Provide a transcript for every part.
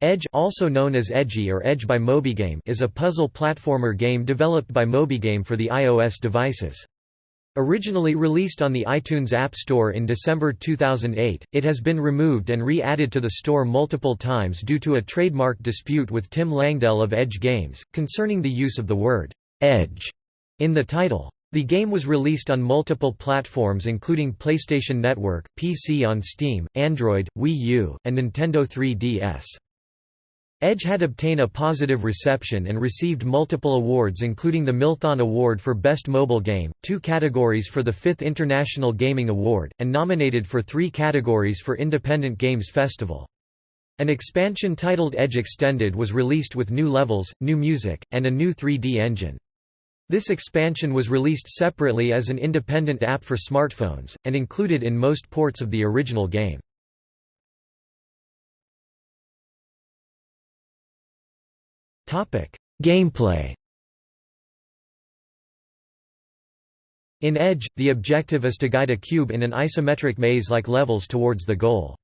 Edge also known as Edgy or Edge by Mobigame is a puzzle platformer game developed by Mobigame for the iOS devices. Originally released on the iTunes App Store in December 2008, it has been removed and re-added to the store multiple times due to a trademark dispute with Tim Langdell of Edge Games, concerning the use of the word «edge» in the title. The game was released on multiple platforms including PlayStation Network, PC on Steam, Android, Wii U, and Nintendo 3DS. Edge had obtained a positive reception and received multiple awards including the Milthon Award for Best Mobile Game, two categories for the 5th International Gaming Award, and nominated for three categories for Independent Games Festival. An expansion titled Edge Extended was released with new levels, new music, and a new 3D engine. This expansion was released separately as an independent app for smartphones, and included in most ports of the original game. Gameplay. In Edge, the objective is to guide a cube in an isometric maze-like levels towards the goal.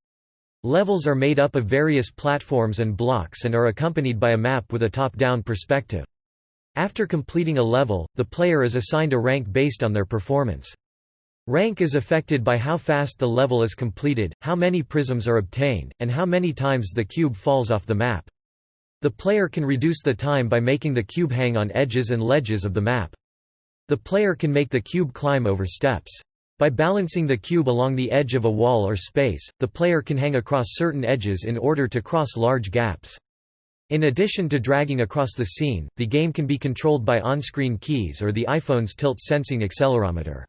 Levels are made up of various platforms and blocks and are accompanied by a map with a top-down perspective. After completing a level, the player is assigned a rank based on their performance. Rank is affected by how fast the level is completed, how many prisms are obtained, and how many times the cube falls off the map. The player can reduce the time by making the cube hang on edges and ledges of the map. The player can make the cube climb over steps. By balancing the cube along the edge of a wall or space, the player can hang across certain edges in order to cross large gaps. In addition to dragging across the scene, the game can be controlled by on-screen keys or the iPhone's tilt-sensing accelerometer.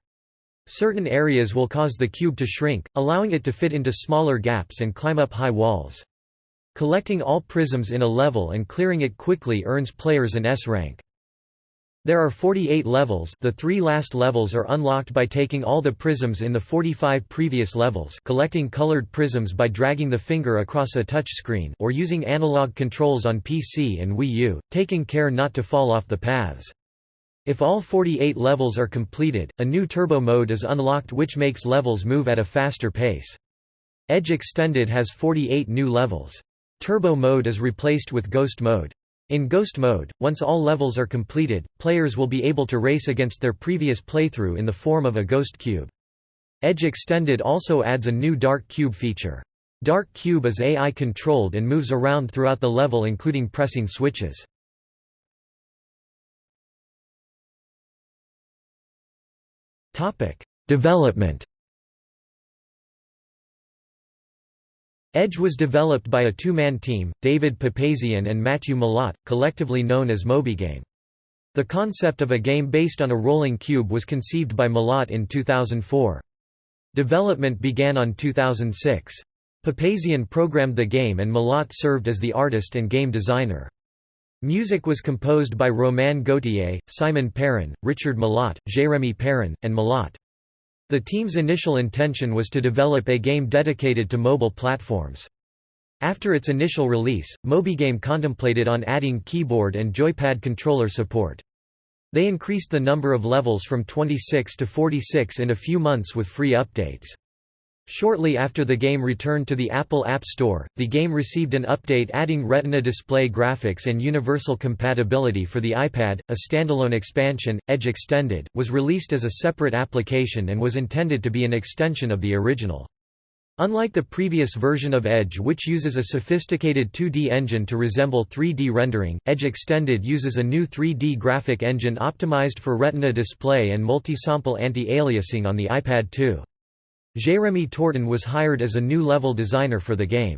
Certain areas will cause the cube to shrink, allowing it to fit into smaller gaps and climb up high walls. Collecting all prisms in a level and clearing it quickly earns players an S rank. There are 48 levels the three last levels are unlocked by taking all the prisms in the 45 previous levels collecting colored prisms by dragging the finger across a touch screen or using analog controls on PC and Wii U, taking care not to fall off the paths. If all 48 levels are completed, a new turbo mode is unlocked which makes levels move at a faster pace. Edge Extended has 48 new levels. Turbo mode is replaced with Ghost mode. In Ghost mode, once all levels are completed, players will be able to race against their previous playthrough in the form of a Ghost Cube. Edge Extended also adds a new Dark Cube feature. Dark Cube is AI controlled and moves around throughout the level including pressing switches. Development Edge was developed by a two-man team, David Papazian and Matthew Malott, collectively known as Mobigame. The concept of a game based on a rolling cube was conceived by Malott in 2004. Development began on 2006. Papazian programmed the game and Malott served as the artist and game designer. Music was composed by Romain Gauthier, Simon Perrin, Richard Malott, Jérémy Perrin, and Malott. The team's initial intention was to develop a game dedicated to mobile platforms. After its initial release, Mobigame contemplated on adding keyboard and joypad controller support. They increased the number of levels from 26 to 46 in a few months with free updates. Shortly after the game returned to the Apple App Store, the game received an update adding Retina display graphics and universal compatibility for the iPad. A standalone expansion, Edge Extended, was released as a separate application and was intended to be an extension of the original. Unlike the previous version of Edge which uses a sophisticated 2D engine to resemble 3D rendering, Edge Extended uses a new 3D graphic engine optimized for Retina display and multi-sample anti-aliasing on the iPad 2. Jérémy Torton was hired as a new level designer for the game.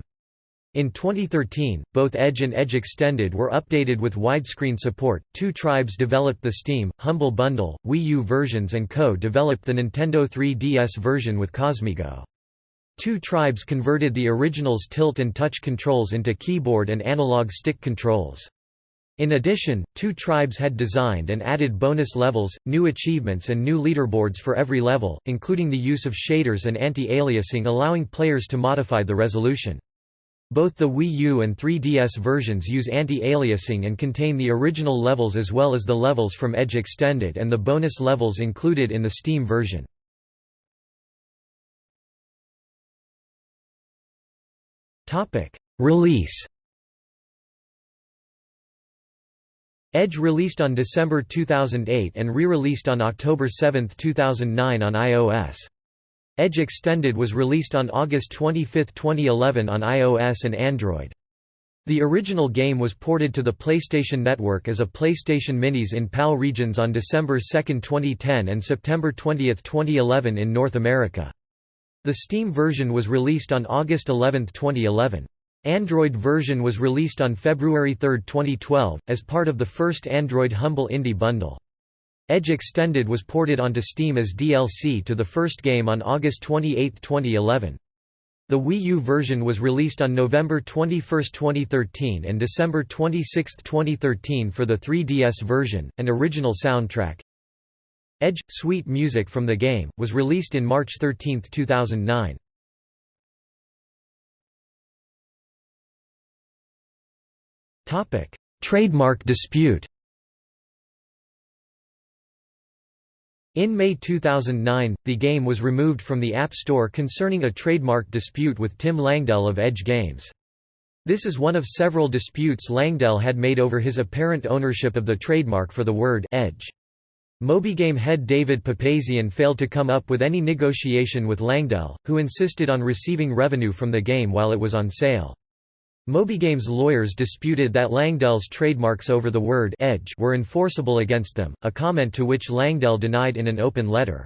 In 2013, both Edge and Edge Extended were updated with widescreen support. Two Tribes developed the Steam, Humble Bundle, Wii U versions and Co. developed the Nintendo 3DS version with Cosmigo. Two Tribes converted the original's tilt and touch controls into keyboard and analog stick controls. In addition, two tribes had designed and added bonus levels, new achievements and new leaderboards for every level, including the use of shaders and anti-aliasing allowing players to modify the resolution. Both the Wii U and 3DS versions use anti-aliasing and contain the original levels as well as the levels from Edge Extended and the bonus levels included in the Steam version. Release Edge released on December 2008 and re-released on October 7, 2009 on iOS. Edge Extended was released on August 25, 2011 on iOS and Android. The original game was ported to the PlayStation Network as a PlayStation Minis in PAL regions on December 2, 2010 and September 20, 2011 in North America. The Steam version was released on August 11, 2011. Android version was released on February 3, 2012, as part of the first Android Humble Indie bundle. Edge Extended was ported onto Steam as DLC to the first game on August 28, 2011. The Wii U version was released on November 21, 2013 and December 26, 2013 for the 3DS version, an original soundtrack. Edge – Sweet music from the game, was released in March 13, 2009. Trademark dispute In May 2009, the game was removed from the App Store concerning a trademark dispute with Tim Langdell of Edge Games. This is one of several disputes Langdell had made over his apparent ownership of the trademark for the word «edge». Mobigame head David Papazian failed to come up with any negotiation with Langdell, who insisted on receiving revenue from the game while it was on sale. Mobigame's lawyers disputed that Langdell's trademarks over the word «edge» were enforceable against them, a comment to which Langdell denied in an open letter.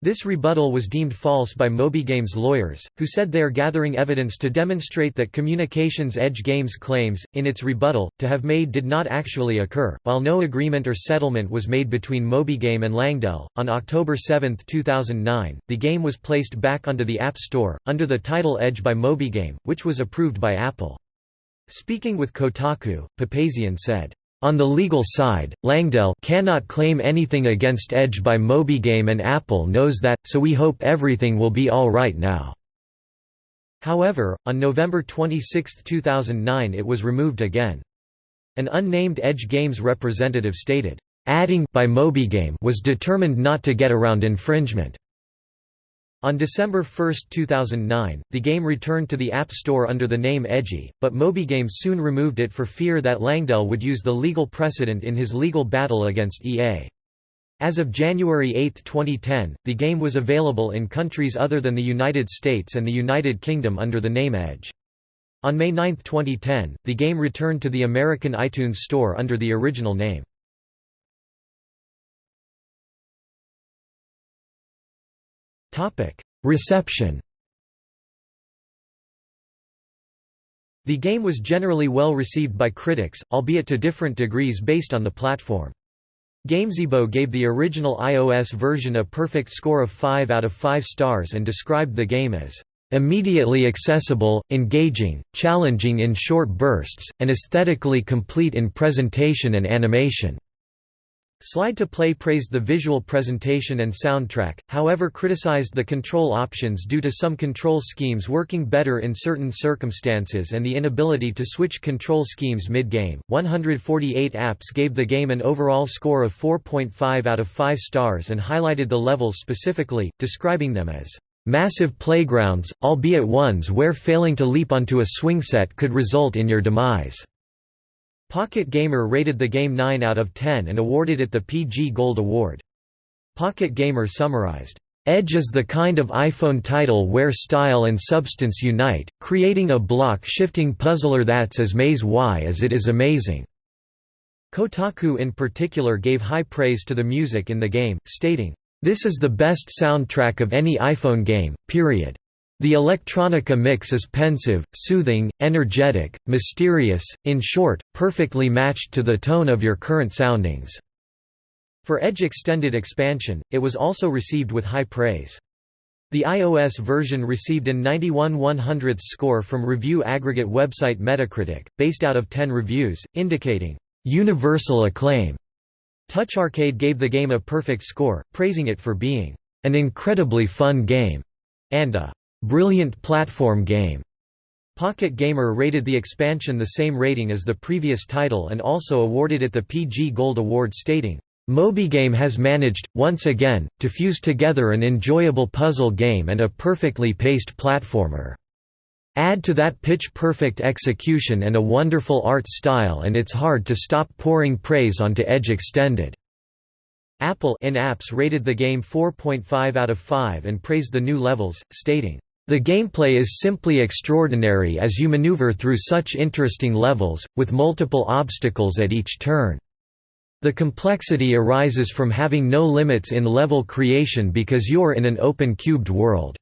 This rebuttal was deemed false by Mobigame's lawyers, who said they are gathering evidence to demonstrate that Communications Edge Games claims, in its rebuttal, to have made did not actually occur. While no agreement or settlement was made between Mobigame and Langdell, on October 7, 2009, the game was placed back onto the App Store, under the title Edge by Mobigame, which was approved by Apple. Speaking with Kotaku, Papazian said, on the legal side, Langdell cannot claim anything against Edge by Mobigame and Apple knows that, so we hope everything will be all right now. However, on November 26, 2009 it was removed again. An unnamed Edge Games representative stated, "...adding by Mobigame was determined not to get around infringement." On December 1, 2009, the game returned to the App Store under the name Edgy, but Mobigame soon removed it for fear that Langdell would use the legal precedent in his legal battle against EA. As of January 8, 2010, the game was available in countries other than the United States and the United Kingdom under the name Edge. On May 9, 2010, the game returned to the American iTunes Store under the original name. Reception The game was generally well received by critics, albeit to different degrees based on the platform. Gamezebo gave the original iOS version a perfect score of 5 out of 5 stars and described the game as immediately accessible, engaging, challenging in short bursts, and aesthetically complete in presentation and animation. Slide to Play praised the visual presentation and soundtrack, however criticized the control options due to some control schemes working better in certain circumstances and the inability to switch control schemes mid-game. 148Apps gave the game an overall score of 4.5 out of 5 stars and highlighted the levels specifically, describing them as massive playgrounds, albeit ones where failing to leap onto a swing set could result in your demise. Pocket Gamer rated the game 9 out of 10 and awarded it the PG Gold Award. Pocket Gamer summarized, Edge is the kind of iPhone title where style and substance unite, creating a block-shifting puzzler that's as maze-y as it is amazing." Kotaku in particular gave high praise to the music in the game, stating, "...this is the best soundtrack of any iPhone game, period." The electronica mix is pensive, soothing, energetic, mysterious, in short, perfectly matched to the tone of your current soundings. For Edge Extended Expansion, it was also received with high praise. The iOS version received an 91 100th score from review aggregate website Metacritic, based out of 10 reviews, indicating, "...universal acclaim." Touch Arcade gave the game a perfect score, praising it for being, "...an incredibly fun game," and a Brilliant platform game. Pocket Gamer rated the expansion the same rating as the previous title and also awarded it the PG Gold Award stating, Mobigame has managed, once again, to fuse together an enjoyable puzzle game and a perfectly paced platformer." Add to that pitch-perfect execution and a wonderful art style and it's hard to stop pouring praise onto Edge Extended." AppleNApps rated the game 4.5 out of 5 and praised the new levels, stating, "...the gameplay is simply extraordinary as you maneuver through such interesting levels, with multiple obstacles at each turn. The complexity arises from having no limits in level creation because you're in an open cubed world."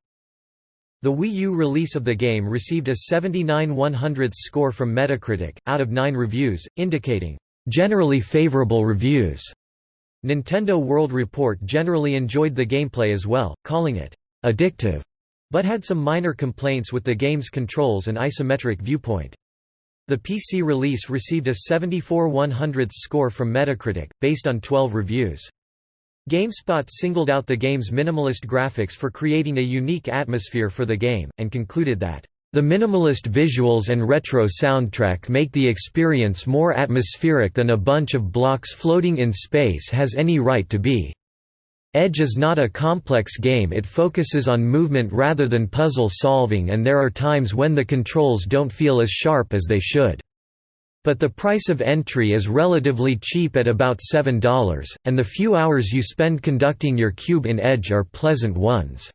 The Wii U release of the game received a 79 100 score from Metacritic, out of 9 reviews, indicating, "...generally favorable reviews." Nintendo World Report generally enjoyed the gameplay as well, calling it, "...addictive", but had some minor complaints with the game's controls and isometric viewpoint. The PC release received a 74 100 score from Metacritic, based on 12 reviews. GameSpot singled out the game's minimalist graphics for creating a unique atmosphere for the game, and concluded that, "...the minimalist visuals and retro soundtrack make the experience more atmospheric than a bunch of blocks floating in space has any right to be." Edge is not a complex game it focuses on movement rather than puzzle solving and there are times when the controls don't feel as sharp as they should. But the price of entry is relatively cheap at about $7, and the few hours you spend conducting your cube in Edge are pleasant ones.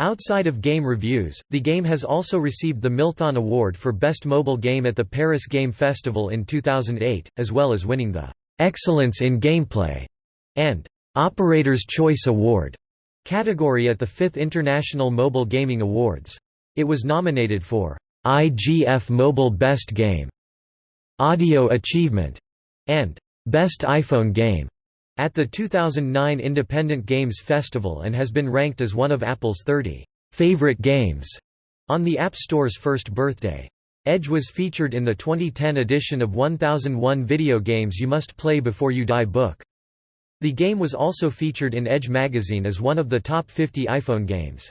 Outside of game reviews, the game has also received the Milthon Award for Best Mobile Game at the Paris Game Festival in 2008, as well as winning the Excellence in Gameplay and Operator's Choice Award category at the 5th International Mobile Gaming Awards. It was nominated for IGF Mobile Best Game Audio Achievement, and Best iPhone Game at the 2009 Independent Games Festival and has been ranked as one of Apple's 30 favorite games on the App Store's first birthday. Edge was featured in the 2010 edition of 1001 Video Games You Must Play Before You Die book. The game was also featured in Edge magazine as one of the top 50 iPhone games.